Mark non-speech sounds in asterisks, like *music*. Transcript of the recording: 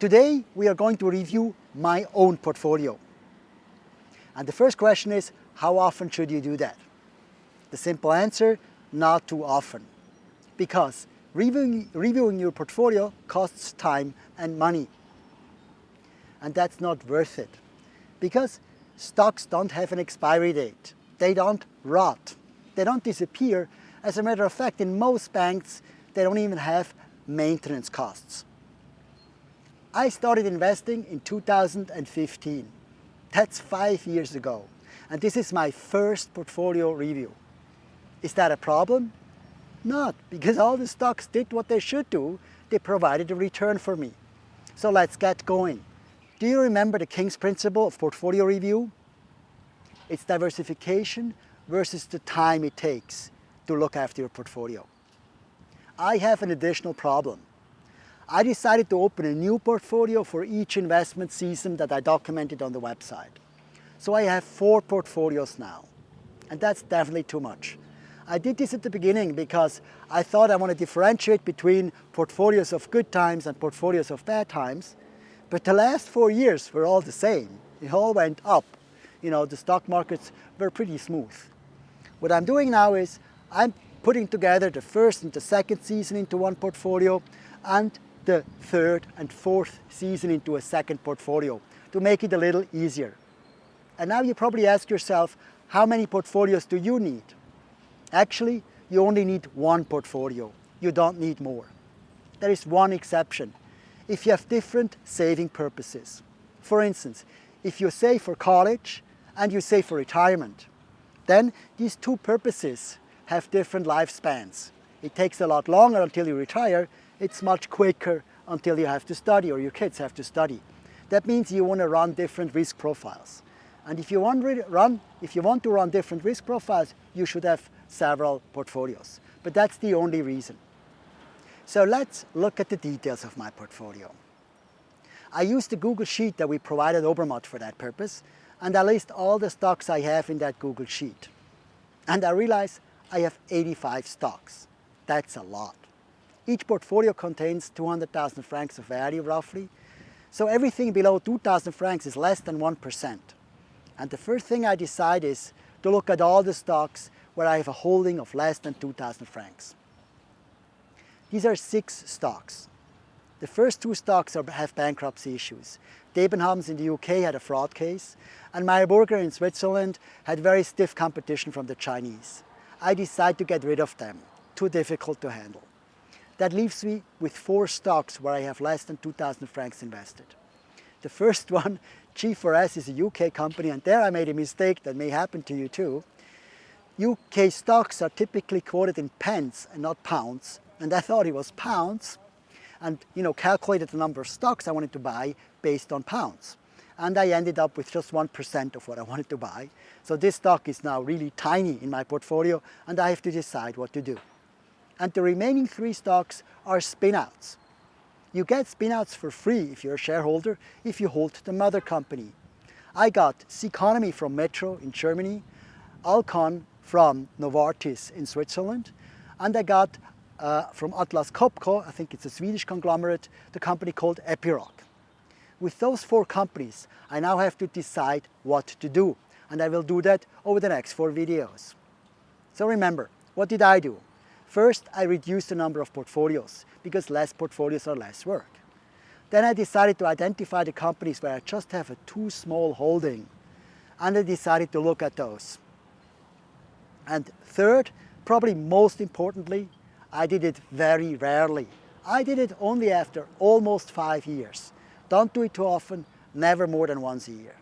Today we are going to review my own portfolio. And the first question is, how often should you do that? The simple answer, not too often. Because reviewing, reviewing your portfolio costs time and money. And that's not worth it. Because stocks don't have an expiry date. They don't rot. They don't disappear. As a matter of fact, in most banks, they don't even have maintenance costs. I started investing in 2015. That's five years ago. And this is my first portfolio review. Is that a problem? Not, because all the stocks did what they should do. They provided a return for me. So let's get going. Do you remember the King's principle of portfolio review? It's diversification versus the time it takes to look after your portfolio. I have an additional problem. I decided to open a new portfolio for each investment season that I documented on the website. So I have four portfolios now, and that's definitely too much. I did this at the beginning because I thought I want to differentiate between portfolios of good times and portfolios of bad times, but the last four years were all the same. It all went up. You know, the stock markets were pretty smooth. What I'm doing now is I'm putting together the first and the second season into one portfolio and the third and fourth season into a second portfolio to make it a little easier. And now you probably ask yourself, how many portfolios do you need? Actually, you only need one portfolio. You don't need more. There is one exception. If you have different saving purposes. For instance, if you save for college and you save for retirement, then these two purposes have different lifespans. It takes a lot longer until you retire. It's much quicker until you have to study or your kids have to study. That means you want to run different risk profiles. And if you want, run, if you want to run different risk profiles, you should have several portfolios. But that's the only reason. So let's look at the details of my portfolio. I used the Google Sheet that we provided Obermatt for that purpose, and I list all the stocks I have in that Google Sheet. And I realize I have 85 stocks. That's a lot. Each portfolio contains 200,000 francs of value roughly. So everything below 2,000 francs is less than 1%. And the first thing I decide is to look at all the stocks where I have a holding of less than 2,000 francs. These are six stocks. The first two stocks are, have bankruptcy issues. Debenhams in the UK had a fraud case, and Meyer Burger in Switzerland had very stiff competition from the Chinese. I decide to get rid of them, too difficult to handle. That leaves me with four stocks where I have less than 2,000 francs invested. The first *laughs* one, G4S, is a UK company, and there I made a mistake that may happen to you too. UK stocks are typically quoted in pence and not pounds, and I thought it was pounds, and you know calculated the number of stocks I wanted to buy based on pounds. And I ended up with just 1% of what I *laughs* wanted to buy. So this stock is now really tiny in my portfolio and I have to decide what to do. And the remaining three stocks are spinouts. You get spinouts for free if you're a shareholder if you hold the mother company. I got Ceconomy from Metro in Germany, Alcon from Novartis in Switzerland, and I got uh, from Atlas Copco, I think it's a Swedish conglomerate, the company called Epiroc. With those four companies, I now have to decide what to do, and I will do that over the next four videos. So remember, what did I do? First, I reduced the number of portfolios, because less portfolios are less work. Then I decided to identify the companies where I just have a too small holding, and I decided to look at those. And third, probably most importantly, I did it very rarely. I did it only after almost five years. Don't do it too often, never more than once a year.